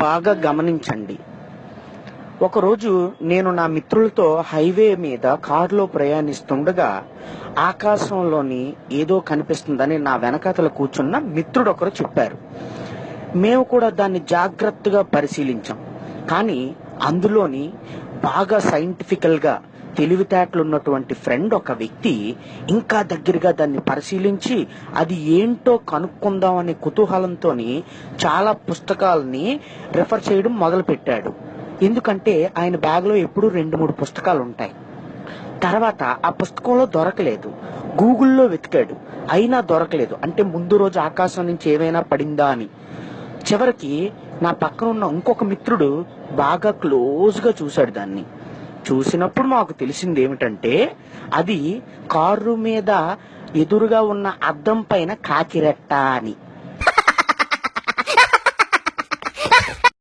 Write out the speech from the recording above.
బాగా గమనించండి. ఒకరోజు నేను నా మిత్రులతో హైవే మీద కారులో ప్రయాణిస్తుండగా ఆకాశంలోని ఏదో కనిపిస్తుందని నా వెనకాతల కూర్చున్న మిత్రుడు ఒకరు చెప్పారు. మేము కూడా దాన్ని జాగ్రత్తగా పరిశీలించాం. కానీ అందులోని బాగా సైంటిఫికల్గా తెలివితేటలు ఉన్నటువంటి ఫ్రెండ్ ఒక వ్యక్తి ఇంకా దగ్గరగా దాన్ని పరిశీలించి అది ఏంటో కనుక్కుందాం అనే కుతూహలంతో చాలా పుస్తకాలని రిఫర్ చేయడం మొదలుపెట్టాడు. ఎందుకంటే ఆయన బ్యాగ్లో ఎప్పుడూ రెండు మూడు పుస్తకాలు ఉంటాయి తర్వాత ఆ పుస్తకంలో దొరకలేదు. గూగుల్లో వెతికాడు. అయినా దొరకలేదు. అంటే ముందు రోజు ఆకాశం నుంచి ఏమైనా పడిందా అని. చివరికి నా పక్కన ఉన్న ఇంకొక మిత్రుడు బాగా క్లోజ్గా చూశాడు దాన్ని. చూసినప్పుడు మాకు తెలిసింది ఏమిటంటే అది కారు మీద ఎదురుగా ఉన్న అద్దం పైన కాకిరెట్ట అని.